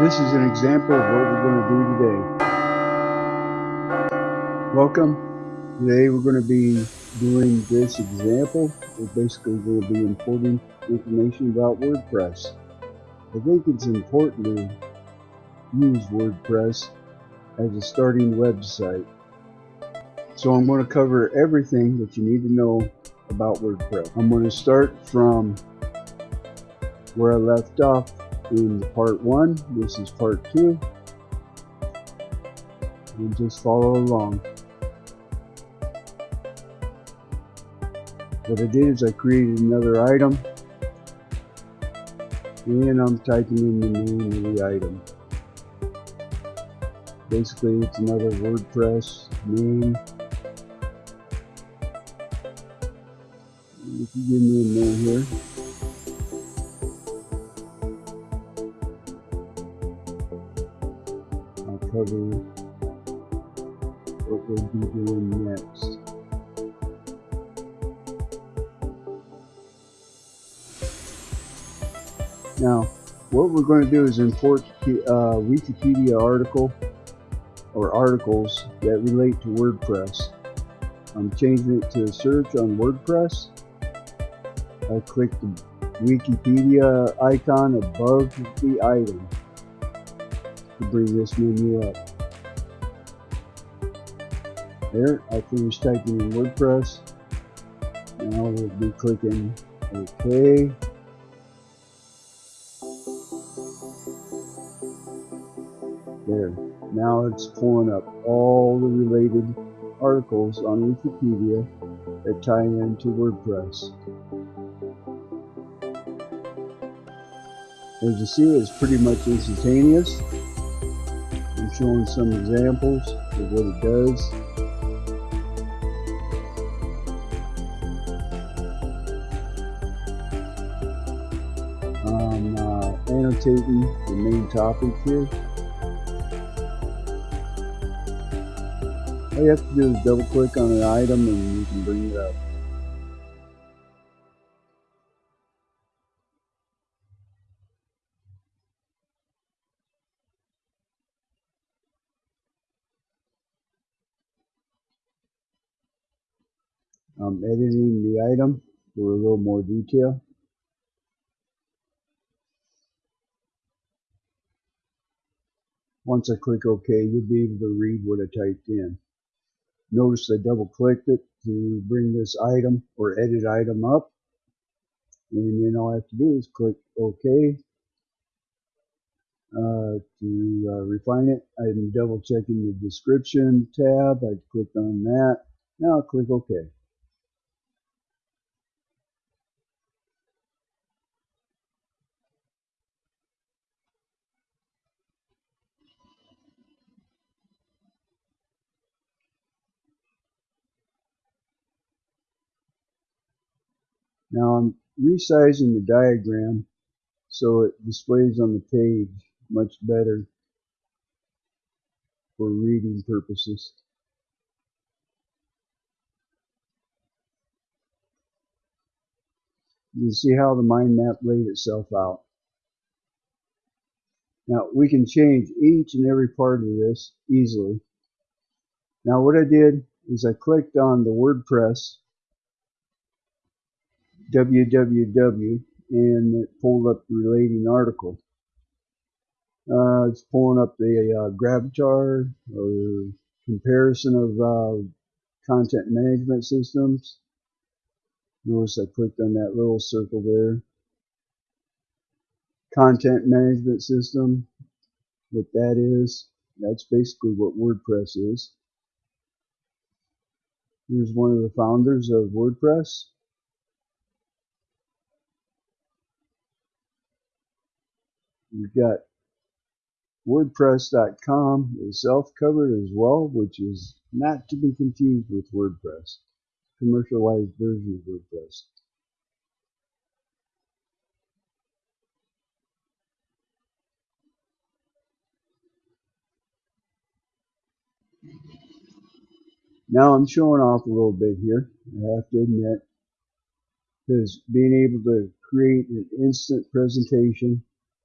This is an example of what we're going to do today. Welcome. Today we're going to be doing this example. We're basically going to be importing information about WordPress. I think it's important to use WordPress as a starting website. So I'm going to cover everything that you need to know about WordPress. I'm going to start from where I left off in part one. This is part two. And just follow along. What I did is I created another item and I'm typing in the name of the item. Basically it's another WordPress name. If you give me a name here. Now, what we're going to do is import uh, Wikipedia article or articles that relate to WordPress. I'm changing it to search on WordPress. I click the Wikipedia icon above the item to bring this menu up. There, I finished typing in WordPress. Now we'll be clicking OK. There. Now it's pulling up all the related articles on Wikipedia that tie into WordPress. As you see, it's pretty much instantaneous I'm showing some examples of what it does. I'm uh, annotating the main topic here. All you have to do is double click on an item and you can bring it up. I'm editing the item for a little more detail. Once I click OK, you'll be able to read what I typed in. Notice I double clicked it to bring this item or edit item up. And then all I have to do is click OK uh, to uh, refine it. I'm double checking the description tab. I clicked on that. Now I'll click OK. Now I'm resizing the diagram so it displays on the page much better for reading purposes. You see how the mind map laid itself out. Now we can change each and every part of this easily. Now what I did is I clicked on the WordPress www and it pulled up the relating article. Uh, it's pulling up the uh, Gravatar or comparison of uh, content management systems. Notice I clicked on that little circle there. Content management system, what that is, that's basically what WordPress is. Here's one of the founders of WordPress. You've got WordPress.com is self-covered as well, which is not to be confused with WordPress, commercialized version of WordPress. Now I'm showing off a little bit here, I have to admit, because being able to create an instant presentation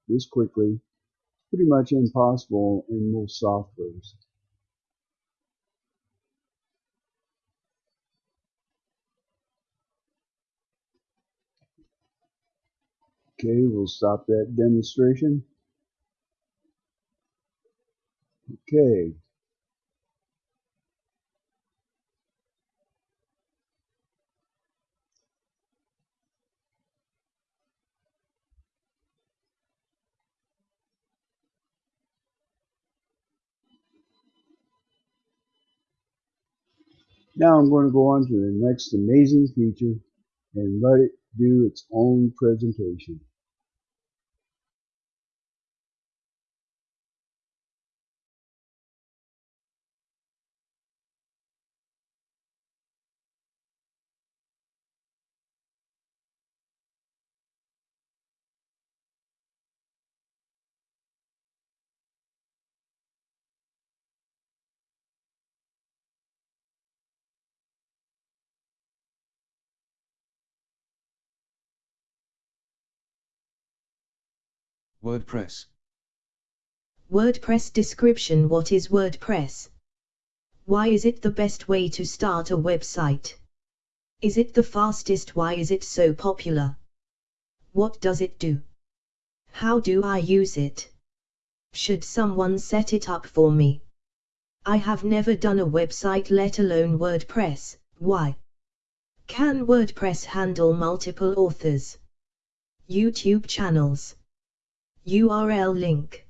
this quickly pretty much impossible in most softwares. Okay, we'll stop that demonstration. Okay. Now I'm going to go on to the next amazing feature and let it do its own presentation. WordPress. WordPress description What is WordPress? Why is it the best way to start a website? Is it the fastest? Why is it so popular? What does it do? How do I use it? Should someone set it up for me? I have never done a website let alone WordPress, why? Can WordPress handle multiple authors? YouTube channels URL link.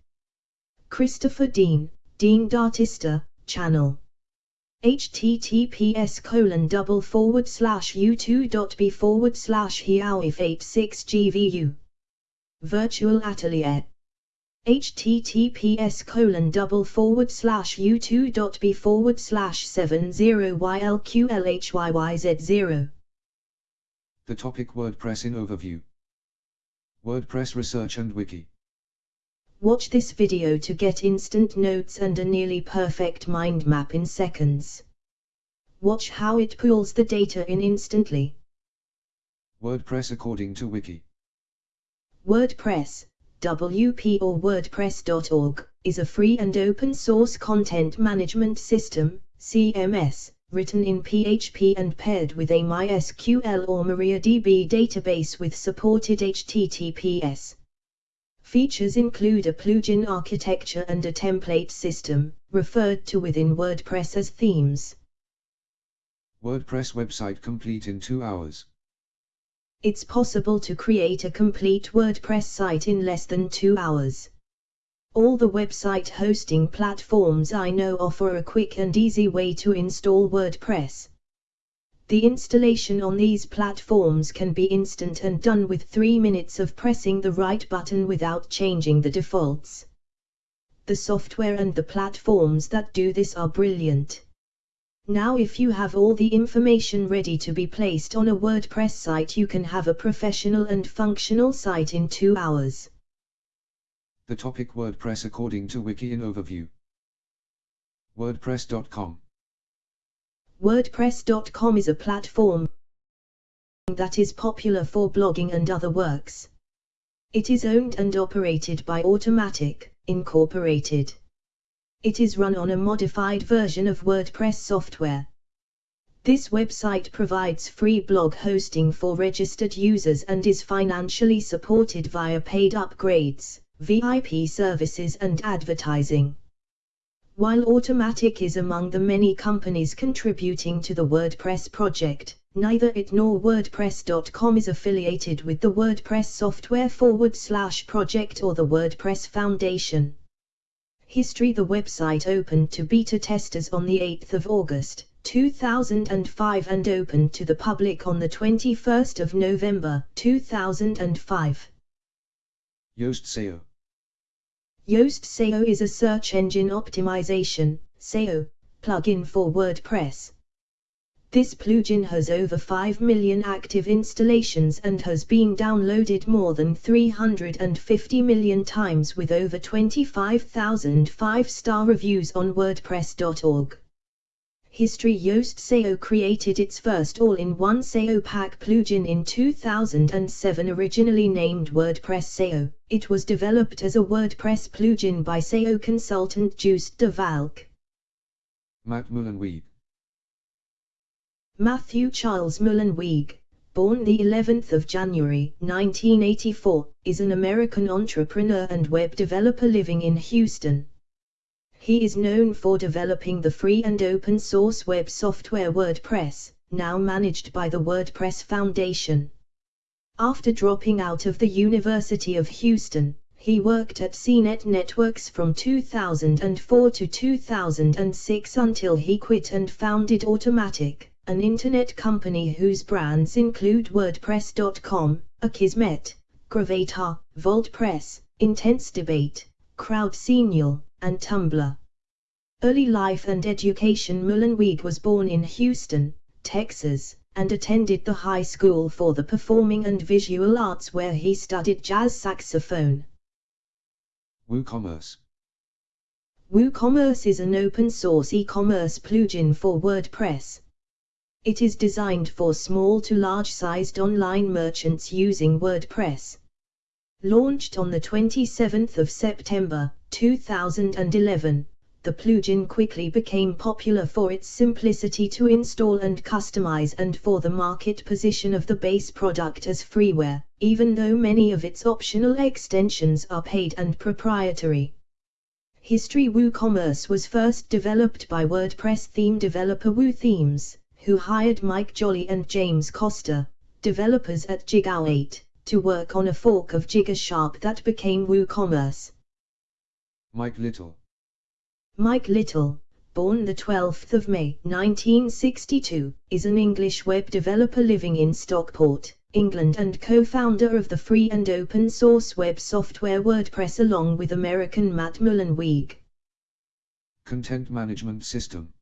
Christopher Dean, Dean D'Artista, channel. https colon double forward slash youtu.be forward slash hiaoif86gvu. Virtual Atelier. https colon double forward slash youtu.be forward slash 70ylqlhyyyz0. The topic WordPress in overview. WordPress research and wiki. Watch this video to get instant notes and a nearly perfect mind map in seconds. Watch how it pulls the data in instantly. WordPress according to wiki. WordPress, WP or WordPress.org, is a free and open source content management system, CMS, written in PHP and paired with a MySQL or MariaDB database with supported HTTPS. Features include a plugin architecture and a template system, referred to within WordPress as themes. WordPress website complete in 2 hours. It's possible to create a complete WordPress site in less than 2 hours. All the website hosting platforms I know offer a quick and easy way to install WordPress. The installation on these platforms can be instant and done with 3 minutes of pressing the right button without changing the defaults. The software and the platforms that do this are brilliant. Now if you have all the information ready to be placed on a WordPress site you can have a professional and functional site in 2 hours. The topic WordPress according to wiki in overview. WordPress.com WordPress.com is a platform that is popular for blogging and other works. It is owned and operated by Automattic, Incorporated. It is run on a modified version of WordPress software. This website provides free blog hosting for registered users and is financially supported via paid upgrades, VIP services and advertising. While Automattic is among the many companies contributing to the WordPress project, neither it nor WordPress.com is affiliated with the WordPress software forward slash project or the WordPress Foundation. History The website opened to beta testers on the 8th of August, 2005 and opened to the public on the 21st of November, 2005. Yoast SEO. Yoast SEO is a search engine optimization SEO, plugin for WordPress. This plugin has over 5 million active installations and has been downloaded more than 350 million times with over 25,000 5-star reviews on WordPress.org. History Yoast SEO created its first all-in-one SEO pack plugin in 2007 originally named WordPress SEO. It was developed as a WordPress plugin by SEO consultant Joost de Valk. Matt Mullenweg. Matthew Charles Mullenweg, born the 11th of January 1984, is an American entrepreneur and web developer living in Houston. He is known for developing the free and open source web software WordPress, now managed by the WordPress Foundation. After dropping out of the University of Houston, he worked at CNET Networks from 2004 to 2006 until he quit and founded Automattic, an internet company whose brands include WordPress.com, Akismet, Gravatar, VaultPress, Intense Debate, CrowdSignal, and Tumblr. Early life and education Mullenweg was born in Houston, Texas, and attended the High School for the Performing and Visual Arts where he studied jazz saxophone. WooCommerce. WooCommerce is an open-source e-commerce plugin for WordPress. It is designed for small to large-sized online merchants using WordPress. Launched on the 27th of September, 2011, the plugin quickly became popular for its simplicity to install and customize and for the market position of the base product as freeware, even though many of its optional extensions are paid and proprietary. History WooCommerce was first developed by WordPress theme developer WooThemes, who hired Mike Jolley and James Koster, developers at Jigowatt, to work on a fork of Jigoshop that became WooCommerce. Mike Little. Mike Little, born the 12th of May 1962, is an English web developer living in Stockport, England and co-founder of the free and open source web software WordPress along with American Matt Mullenweg. Content Management System.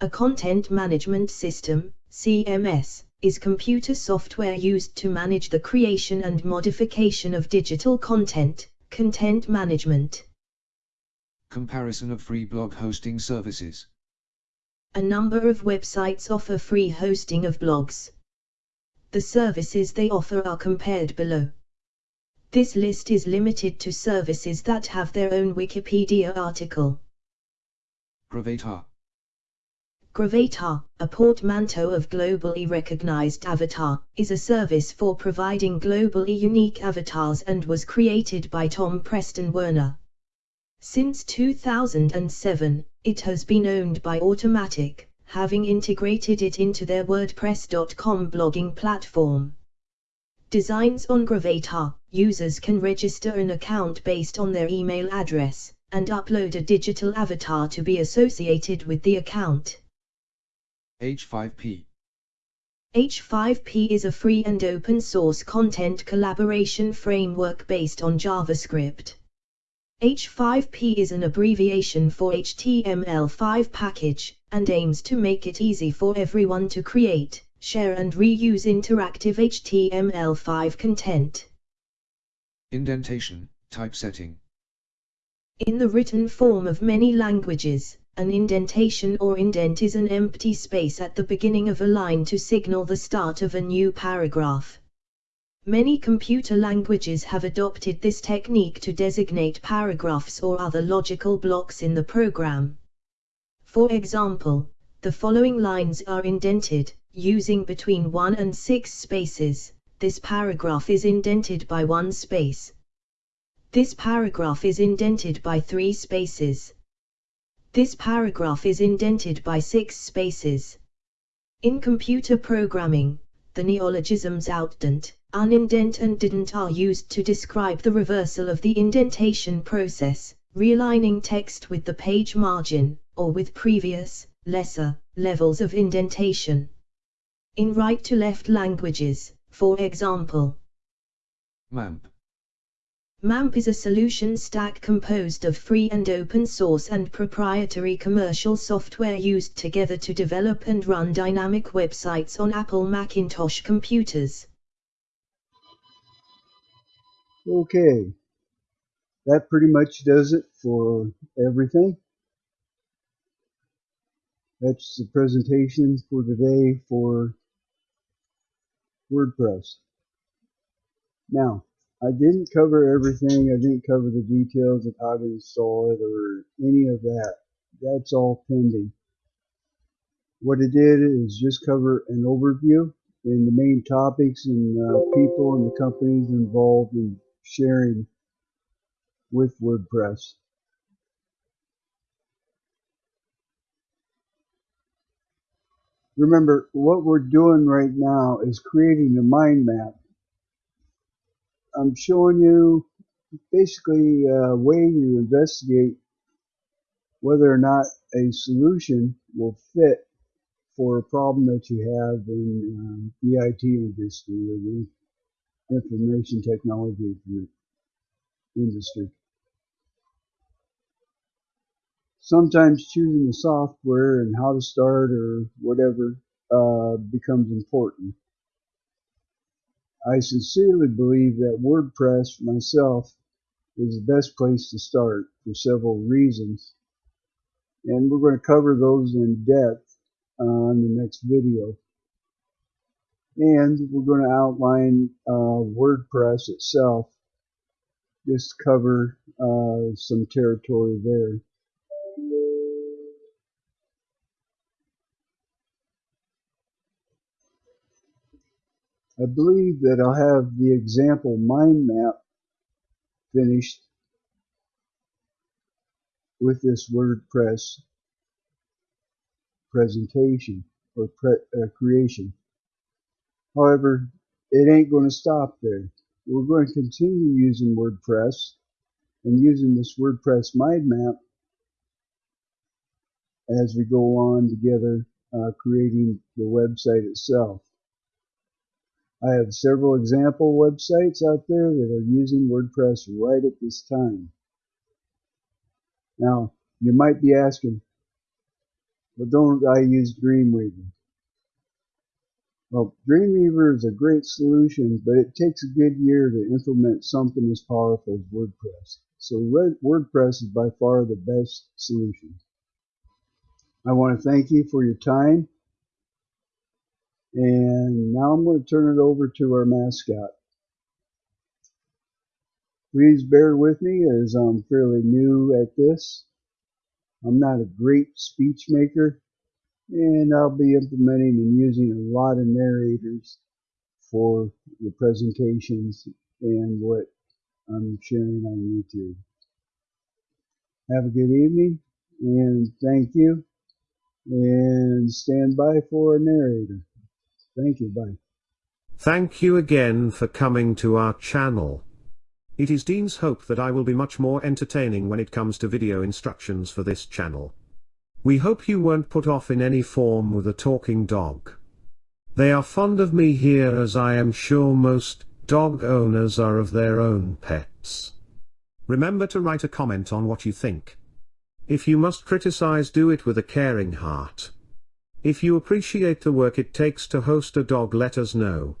A content management system, CMS, is computer software used to manage the creation and modification of digital content, content management. Comparison of free blog hosting services. A number of websites offer free hosting of blogs. The services they offer are compared below. This list is limited to services that have their own Wikipedia article. Gravatar. Gravatar, a portmanteau of globally recognized avatar, is a service for providing globally unique avatars and was created by Tom Preston Werner. Since 2007, it has been owned by Automattic, having integrated it into their WordPress.com blogging platform. Designs on Gravatar, users can register an account based on their email address, and upload a digital avatar to be associated with the account. H5P. H5P is a free and open source content collaboration framework based on JavaScript. H5P is an abbreviation for HTML5 package, and aims to make it easy for everyone to create, share and reuse interactive HTML5 content. Indentation, typesetting. In the written form of many languages, an indentation or indent is an empty space at the beginning of a line to signal the start of a new paragraph. Many computer languages have adopted this technique to designate paragraphs or other logical blocks in the program. For example, the following lines are indented, using between 1 and 6 spaces, this paragraph is indented by 1 space. This paragraph is indented by 3 spaces. This paragraph is indented by 6 spaces. In computer programming, the neologisms outdent, unindent and dedent are used to describe the reversal of the indentation process, realigning text with the page margin, or with previous, lesser, levels of indentation. In right-to-left languages, for example, MAMP. MAMP is a solution stack composed of free and open source and proprietary commercial software used together to develop and run dynamic websites on Apple Macintosh computers. Okay, that pretty much does it for everything. That's the presentation for today for WordPress. Now, I didn't cover everything. I didn't cover the details of how to install it or any of that. That's all pending. What I did is just cover an overview in the main topics and uh, people and the companies involved in sharing with WordPress. Remember, what we're doing right now is creating a mind map. I'm showing you basically a way to investigate whether or not a solution will fit for a problem that you have in um, the IT industry information technology industry. Sometimes choosing the software and how to start or whatever uh, becomes important. I sincerely believe that WordPress myself is the best place to start for several reasons. And we're going to cover those in depth on the next video. And we're going to outline uh, WordPress itself, just cover uh, some territory there. I believe that I'll have the example mind map finished with this WordPress presentation or pre uh, creation. However, it ain't going to stop there. We're going to continue using WordPress and using this WordPress mind map as we go on together uh, creating the website itself. I have several example websites out there that are using WordPress right at this time. Now, you might be asking, well, don't I use Dreamweaver? Well, Dreamweaver is a great solution, but it takes a good year to implement something as powerful as WordPress. So WordPress is by far the best solution. I want to thank you for your time. And now I'm going to turn it over to our mascot. Please bear with me as I'm fairly new at this. I'm not a great speech maker and I'll be implementing and using a lot of narrators for the presentations and what I'm sharing on YouTube. Have a good evening and thank you and stand by for a narrator. Thank you. Bye. Thank you again for coming to our channel. It is Dean's hope that I will be much more entertaining when it comes to video instructions for this channel. We hope you weren't put off in any form with a talking dog. They are fond of me here as I am sure most dog owners are of their own pets. Remember to write a comment on what you think. If you must criticize do it with a caring heart. If you appreciate the work it takes to host a dog let us know.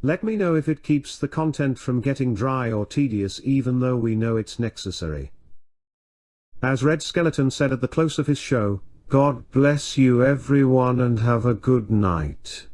Let me know if it keeps the content from getting dry or tedious even though we know it's necessary. As Red Skelton said at the close of his show, God bless you everyone and have a good night.